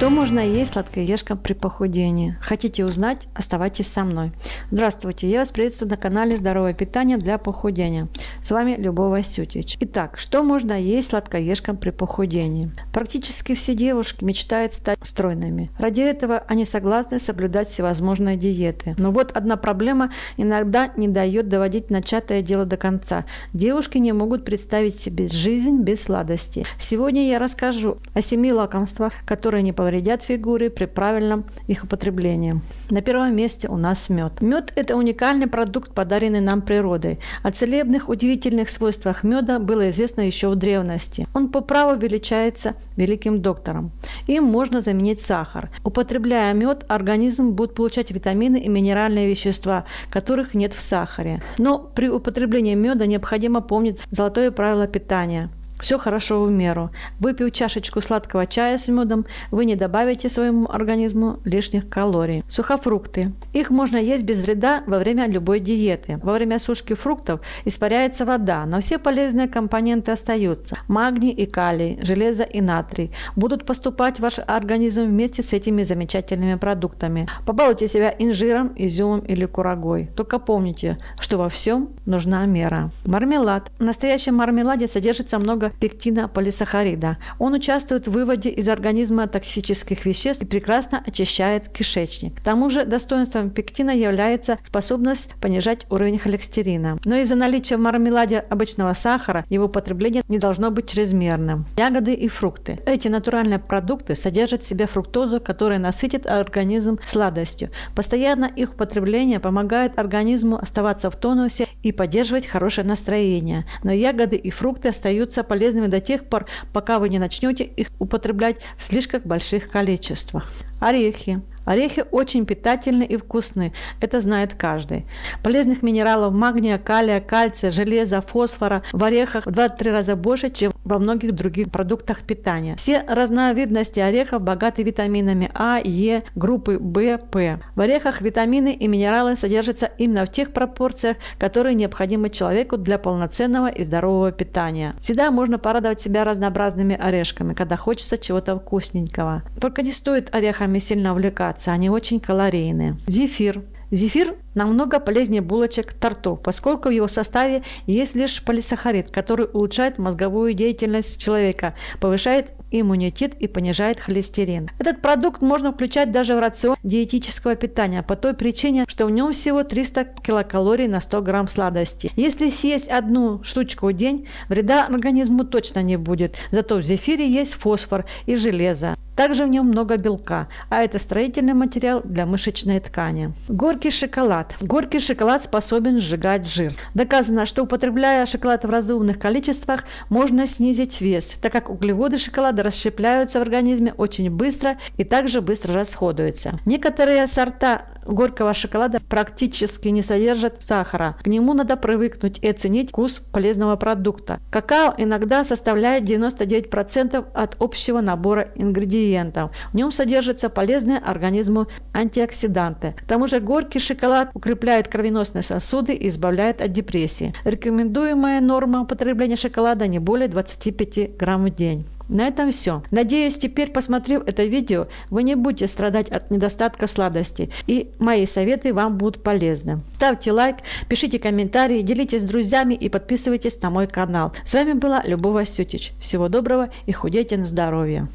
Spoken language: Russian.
Что можно есть сладкоежкам при похудении? Хотите узнать? Оставайтесь со мной. Здравствуйте, я вас приветствую на канале Здоровое питание для похудения. С вами Любовь Васютич. Итак, что можно есть сладкоежкам при похудении? Практически все девушки мечтают стать стройными. Ради этого они согласны соблюдать всевозможные диеты. Но вот одна проблема иногда не дает доводить начатое дело до конца. Девушки не могут представить себе жизнь без сладостей. Сегодня я расскажу о семи лакомствах, которые не повредят фигуре при правильном их употреблении. На первом месте у нас мед. Мед – это уникальный продукт, подаренный нам природой. О целебных, удивительных свойствах меда было известно еще в древности. Он по праву величается великим доктором. Им можно заменить сахар. Употребляя мед, организм будет получать витамины и минеральные вещества, которых нет в сахаре. Но при употреблении меда необходимо помнить золотое правило питания – все хорошо в меру. Выпив чашечку сладкого чая с медом, вы не добавите своему организму лишних калорий. Сухофрукты. Их можно есть без вреда во время любой диеты. Во время сушки фруктов испаряется вода, но все полезные компоненты остаются. Магний и калий, железо и натрий будут поступать в ваш организм вместе с этими замечательными продуктами. Побалуйте себя инжиром, изюмом или курагой. Только помните, что во всем нужна мера. Мармелад. В настоящем мармеладе содержится много пектина полисахарида. Он участвует в выводе из организма токсических веществ и прекрасно очищает кишечник. К тому же достоинством пектина является способность понижать уровень холестерина. Но из-за наличия в мармеладе обычного сахара его потребление не должно быть чрезмерным. Ягоды и фрукты. Эти натуральные продукты содержат в себе фруктозу, которая насытит организм сладостью. Постоянно их употребление помогает организму оставаться в тонусе и поддерживать хорошее настроение. Но ягоды и фрукты остаются полезными полезными до тех пор, пока вы не начнете их употреблять в слишком больших количествах. Орехи. Орехи очень питательны и вкусны, это знает каждый. Полезных минералов магния, калия, кальция, железа, фосфора в орехах в 2-3 раза больше, чем во многих других продуктах питания. Все разновидности орехов богаты витаминами А, Е, группы В, П. В орехах витамины и минералы содержатся именно в тех пропорциях, которые необходимы человеку для полноценного и здорового питания. Всегда можно порадовать себя разнообразными орешками, когда хочется чего-то вкусненького. Только не стоит орехами сильно увлекаться, они очень калорийные. Зефир. Зефир намного полезнее булочек, тортов, поскольку в его составе есть лишь полисахарид, который улучшает мозговую деятельность человека, повышает иммунитет и понижает холестерин. Этот продукт можно включать даже в рацион диетического питания по той причине, что в нем всего 300 килокалорий на 100 грамм сладости. Если съесть одну штучку в день, вреда организму точно не будет, зато в зефире есть фосфор и железо. Также в нем много белка, а это строительный материал для мышечной ткани. Горький шоколад. Горький шоколад способен сжигать жир. Доказано, что употребляя шоколад в разумных количествах, можно снизить вес, так как углеводы шоколада расщепляются в организме очень быстро и также быстро расходуются. Некоторые сорта горького шоколада практически не содержат сахара. К нему надо привыкнуть и оценить вкус полезного продукта. Какао иногда составляет 99% от общего набора ингредиентов. В нем содержатся полезные организму антиоксиданты. К тому же горький шоколад укрепляет кровеносные сосуды и избавляет от депрессии. Рекомендуемая норма употребления шоколада не более 25 грамм в день. На этом все. Надеюсь, теперь, посмотрев это видео, вы не будете страдать от недостатка сладости, и мои советы вам будут полезны. Ставьте лайк, пишите комментарии, делитесь с друзьями и подписывайтесь на мой канал. С вами была Любовь Васютич. Всего доброго и худейте на здоровье.